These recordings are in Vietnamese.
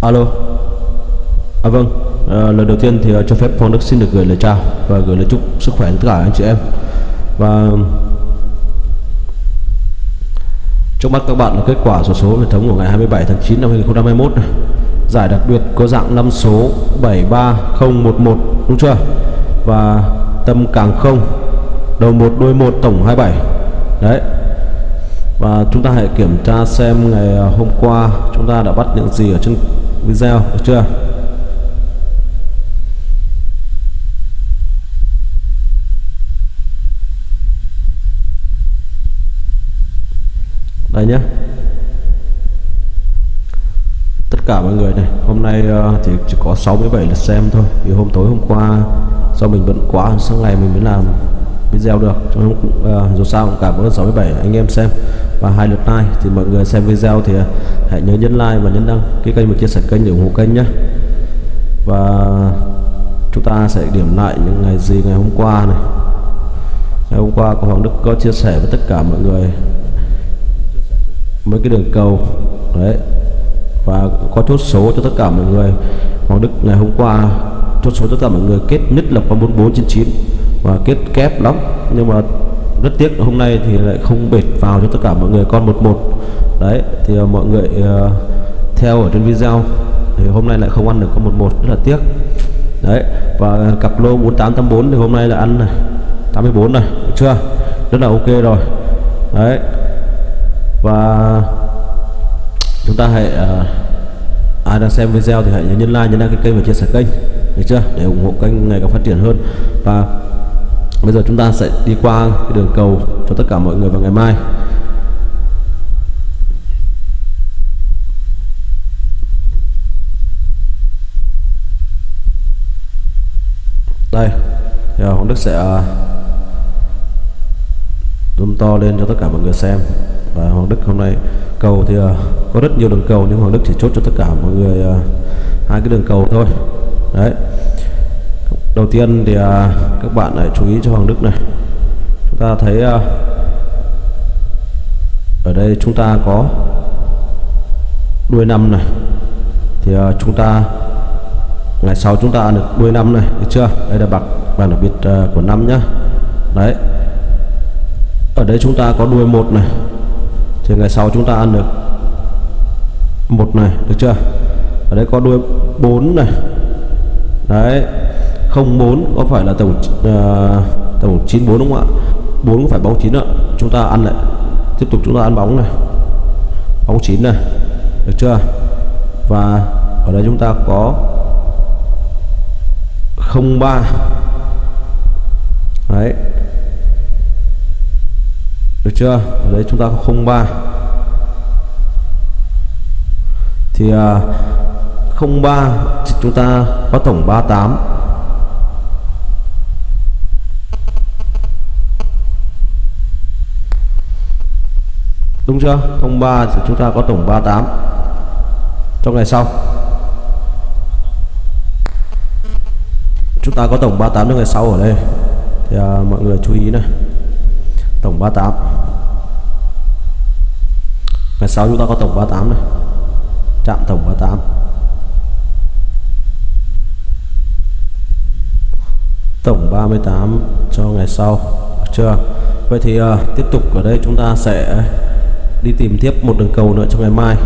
alo. À vâng. À, lần đầu tiên thì à, cho phép Phong Đức xin được gửi lời chào và gửi lời chúc sức khỏe đến tất cả anh chị em. Và trước mắt các bạn là kết quả sổ số, số hệ thống của ngày 27 tháng 9 năm 2021 này. giải đặc biệt có dạng 5 số 73011 đúng chưa? Và tâm càng không đầu 1 đôi 1 tổng 27 đấy. Và chúng ta hãy kiểm tra xem ngày à, hôm qua chúng ta đã bắt những gì ở trên video được chưa? Đây nhé tất cả mọi người này, hôm nay ờ, thì chỉ có 67 lượt xem thôi. Vì hôm tối hôm qua, do mình bận quá, sáng ngày mình mới làm video được. Cho nên uh, dù sao cũng cảm ơn 67 anh em xem. Và hai lượt like thì mọi người xem video thì ờ, hãy nhớ nhấn like và nhấn đăng ký kênh và chia sẻ kênh để ủng hộ kênh nhé. Và chúng ta sẽ điểm lại những ngày gì ngày hôm qua này. Ngày hôm qua của Hoàng Đức có chia sẻ với tất cả mọi người mấy cái đường cầu. Đấy. Và có chốt số cho tất cả mọi người. Hoàng Đức ngày hôm qua chốt số cho tất cả mọi người kết nhất là con 4499 và kết kép lắm. Nhưng mà rất tiếc hôm nay thì lại không bệt vào cho tất cả mọi người con 11 đấy thì à, mọi người uh, theo ở trên video thì hôm nay lại không ăn được con 11 rất là tiếc. Đấy và cặp lô 4884 thì hôm nay là ăn này 84 này được chưa? Rất là ok rồi. Đấy và chúng ta hãy uh, ai đang xem video thì hãy nhấn like nhấn đăng ký kênh và chia sẻ kênh được chưa? Để ủng hộ kênh ngày càng phát triển hơn. Và bây giờ chúng ta sẽ đi qua cái đường cầu cho tất cả mọi người vào ngày mai. Đây, thì à, Hoàng Đức sẽ à, zoom to lên cho tất cả mọi người xem. Và Hoàng Đức hôm nay, cầu thì à, có rất nhiều đường cầu, nhưng Hoàng Đức chỉ chốt cho tất cả mọi người hai cái đường cầu thôi. Đấy đầu tiên thì à, các bạn hãy chú ý cho Hoàng Đức này. Chúng ta thấy à, ở đây chúng ta có đuôi năm này. Thì à, chúng ta, ngày sau chúng ta ăn được đuôi năm này, được chưa? Đây là bạc vàng đặc biệt của năm nhá. Đấy. Ở đây chúng ta có đuôi một này. Thì ngày sau chúng ta ăn được một này, được chưa? Ở đây có đuôi 4 này. Đấy. 04 có phải là tổng uh, tổng 94 đúng không ạ? 4 có phải bóng 9 ạ. Chúng ta ăn lại. Tiếp tục chúng ta ăn bóng này. Bóng 9 này. Được chưa? Và ở đây chúng ta có 03 đấy. Được chưa? Ở đây chúng ta có 03 thì à, uh, 03 chúng ta có tổng 38 đúng chưa? 03 thì chúng ta có tổng 38 trong ngày sau. Chúng ta có tổng 38 trong ngày sau ở đây. Thì à, mọi người chú ý này. Tổng 38 ngày sau chúng ta có tổng 38 này. Chạm tổng 38 tổng 38 cho ngày sau. Được chưa? Vậy thì uh, tiếp tục ở đây chúng ta sẽ đi tìm tiếp một đường cầu nữa trong ngày mai.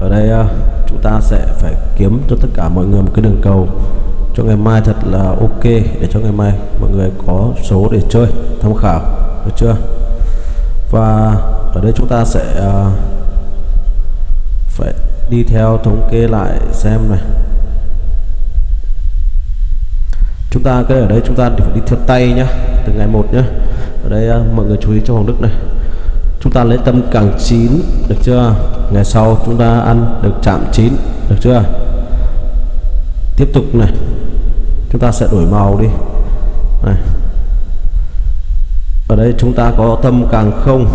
Ở đây uh, chúng ta sẽ phải kiếm cho tất cả mọi người một cái đường cầu. Cho ngày mai thật là ok để cho ngày mai mọi người có số để chơi tham khảo. Được chưa? Và ở đây chúng ta sẽ uh, phải đi theo thống kê lại xem này. Chúng ta cái ở đây chúng ta phải đi theo tay nhá từ ngày một nhá. Ở đây uh, mọi người chú ý cho Hoàng Đức này chúng ta lấy tâm càng chín, được chưa? Ngày sau chúng ta ăn được chạm chín, được chưa? Tiếp tục này. Chúng ta sẽ đổi màu đi. Này. Ở đây chúng ta có tâm càng không.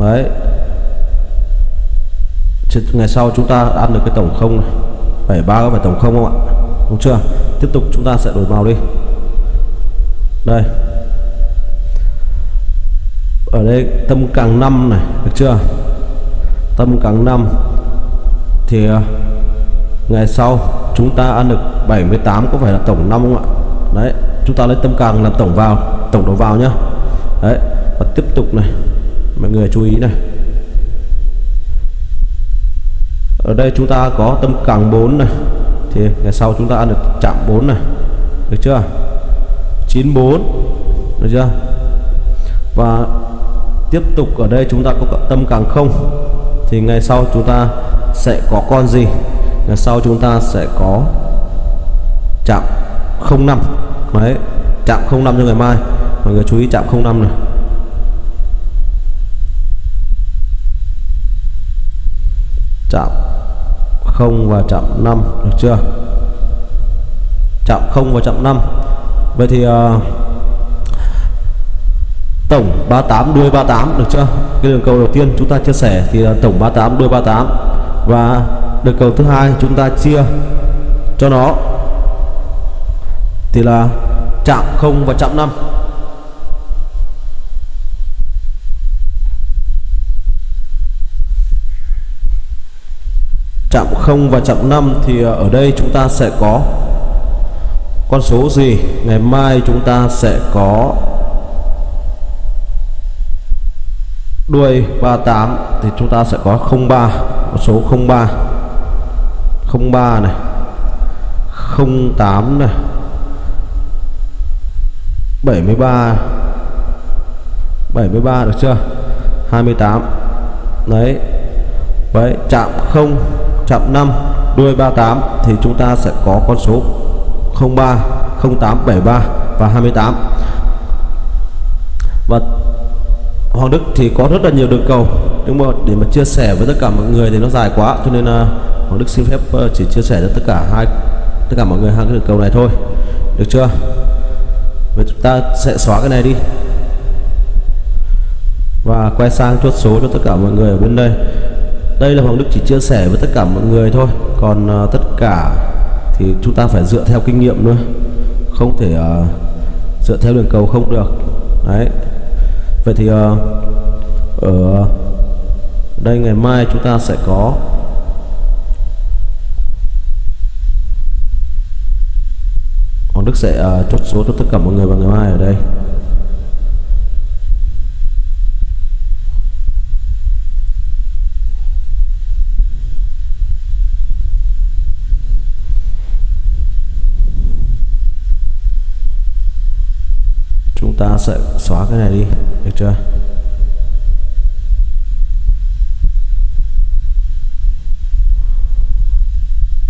Đấy. Ngày sau chúng ta ăn được cái tổng không này. 73 có phải tổng không không ạ? Đúng chưa? Tiếp tục chúng ta sẽ đổi màu đi. Đây ở đây, tâm càng năm này, được chưa? Tâm càng năm thì à, ngày sau chúng ta ăn được 78 có phải là tổng năm không ạ? Đấy, chúng ta lấy tâm càng làm tổng vào, tổng đầu vào nhá. Đấy, và tiếp tục này, mọi người chú ý này. Ở đây chúng ta có tâm càng 4 này, thì ngày sau chúng ta ăn được chạm 4 này, được chưa? 94 được chưa? Và tiếp tục ở đây chúng ta có tâm càng không thì ngày sau chúng ta sẽ có con gì? Ngày sau chúng ta sẽ có chạm 05 đấy chạm 05 cho ngày mai. Mọi người chú ý chạm 05 này. Chạm 0 và chạm 5 được chưa? Chạm 0 và chạm 5 vậy thì uh, tổng 38 đuôi 38 được chưa? Cái đường cầu đầu tiên chúng ta chia sẻ thì là tổng 38 đuôi 38 và đường cầu thứ hai chúng ta chia cho nó thì là chạm 0 và chạm 5 chạm 0 và chạm 5 thì ở đây chúng ta sẽ có con số gì? Ngày mai chúng ta sẽ có đuôi 38 thì chúng ta sẽ có 03 một số 03 03 này 08 này 73 73 được chưa? 28 đấy. Đấy chạm 0 chạm 5 đuôi 38 thì chúng ta sẽ có con số 03 08 73 và 28 và Hoàng Đức thì có rất là nhiều đường cầu nhưng mà để mà chia sẻ với tất cả mọi người thì nó dài quá cho nên là Hoàng Đức xin phép ờ, chỉ chia sẻ cho tất cả hai tất cả mọi người hai cái đường cầu này thôi. Được chưa? Vậy chúng ta sẽ xóa cái này đi. Và quay sang chốt số cho tất cả mọi người ở bên đây. Đây là Hoàng Đức chỉ chia sẻ với tất cả mọi người thôi. Còn uh, tất cả thì chúng ta phải dựa theo kinh nghiệm nữa. Không thể uh, dựa theo đường cầu không được. Đấy vậy thì uh, ở đây ngày mai chúng ta sẽ có Hoàng Đức sẽ uh, chốt số cho tất cả mọi người vào ngày mai ở đây. Chúng ta sẽ xóa cái này đi được chưa?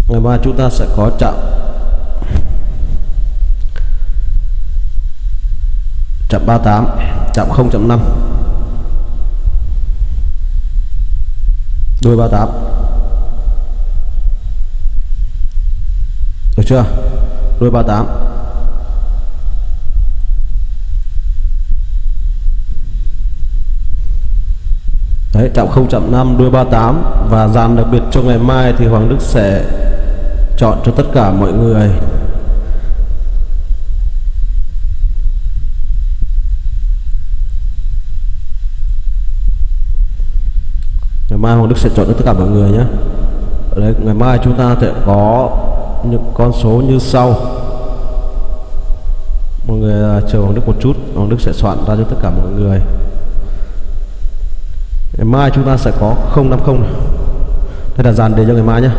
Ngày mai chúng ta sẽ có chạm chạm 38 chạm 0.5 đôi 38 được chưa? Đôi 38 Đấy, chạm 0.5 đuôi 38 và dàn đặc biệt cho ngày mai thì Hoàng Đức sẽ chọn cho tất cả mọi người. Ngày mai Hoàng Đức sẽ chọn cho tất cả mọi người nhé. Ở đây ngày mai chúng ta sẽ có những con số như sau. Mọi người à, chờ Hoàng Đức một chút. Hoàng Đức sẽ soạn ra cho tất cả mọi người mai chúng ta sẽ có 050 này. đây là dàn đề cho ngày mai nhé.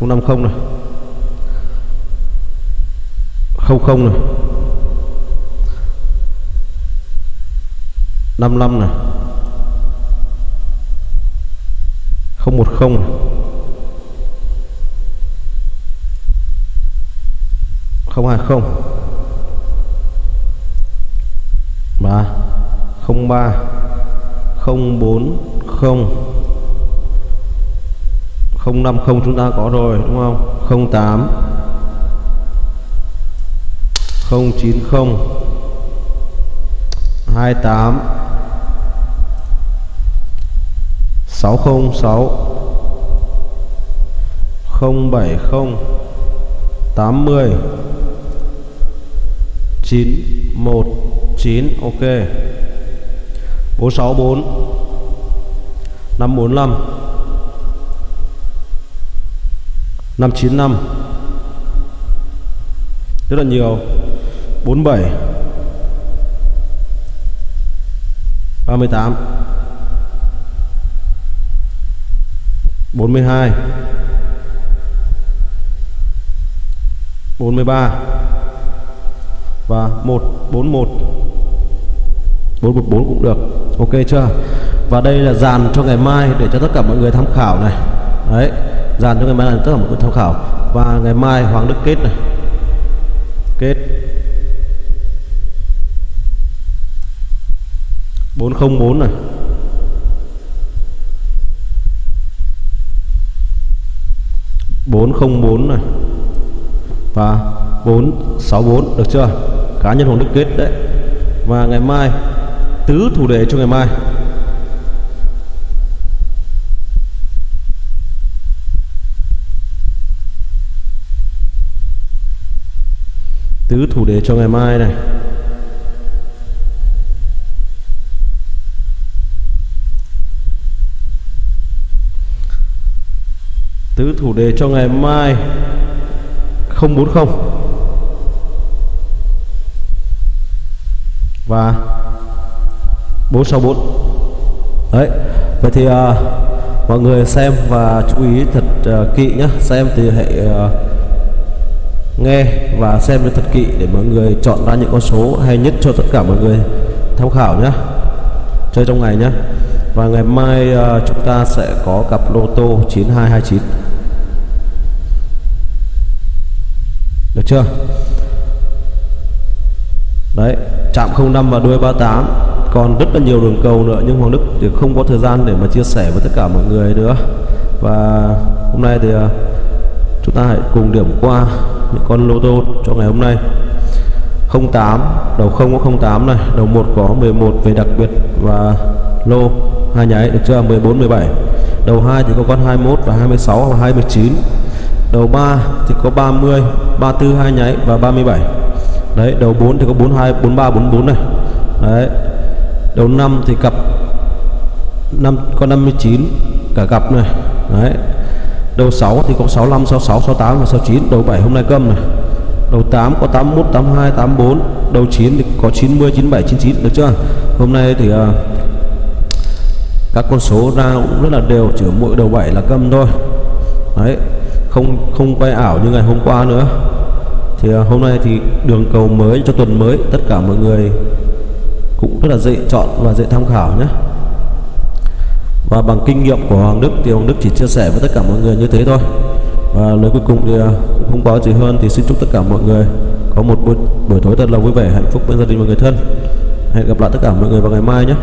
050 này. 00 này. 55 này. 010 này. 020 và 03 040 050 chúng ta có rồi, đúng không? 08 090 28 606 070 80 919 ok. 464 545 595 rất là nhiều. 47 38 42 43 và 141 414 cũng được. Ok chưa? Và đây là dàn cho ngày mai để cho tất cả mọi người tham khảo này. Đấy, dàn cho ngày mai là tất cả mọi người tham khảo. Và ngày mai Hoàng Đức kết này. Kết. 404 này. bốn không bốn này. Và bốn sáu bốn, được chưa? Cá nhân hoàng đức kết đấy. Và ngày mai tứ thủ đề cho ngày mai. Tứ thủ đề cho ngày mai này. Tứ thủ đề cho ngày mai 040 và 464 đấy vậy thì uh, mọi người xem và chú ý thật uh, kỹ nhé xem thì hãy uh, nghe và xem cho thật kỹ để mọi người chọn ra những con số hay nhất cho tất cả mọi người tham khảo nhé chơi trong ngày nhé và ngày mai uh, chúng ta sẽ có cặp lô tô 9229 được chưa? Đấy chạm 05 và đuôi 38 còn rất là nhiều đường cầu nữa, nhưng Hoàng Đức thì không có thời gian để mà chia sẻ với tất cả mọi người nữa. Và hôm nay thì à, chúng ta hãy cùng điểm qua những con lô tô cho ngày hôm nay. 08 đầu 0 có 08 này, đầu 1 có 11 về đặc biệt và lô hai nháy được chưa? 14 17 đầu 2 thì có con 21 và 26 và 29 đầu 3 thì có 30 34 hai nháy và 37 đấy, đầu 4 thì có 42 43 44 này. Đấy đầu năm thì cặp năm có 59 cả cặp này. Đấy. Đầu 6 thì có 65 66 68 và 69 đầu 7 hôm nay câm này. Đầu 8 có 81 82 84 đầu 9 thì có 90 97 99 được chưa? Hôm nay thì uh, các con số ra cũng rất là đều chỉ mỗi đầu 7 là câm thôi. Đấy. Không không quay ảo như ngày hôm qua nữa. Thì uh, hôm nay thì đường cầu mới cho tuần mới tất cả mọi người cũng rất là dễ chọn và dễ tham khảo nhé. Và bằng kinh nghiệm của Hoàng Đức thì Hoàng Đức chỉ chia sẻ với tất cả mọi người như thế thôi. Và lời cuối cùng thì à, cũng không có gì hơn thì xin chúc tất cả mọi người có một buổi, buổi tối thật là vui vẻ hạnh phúc bên gia đình và người thân. Hẹn gặp lại tất cả mọi người vào ngày mai nhé.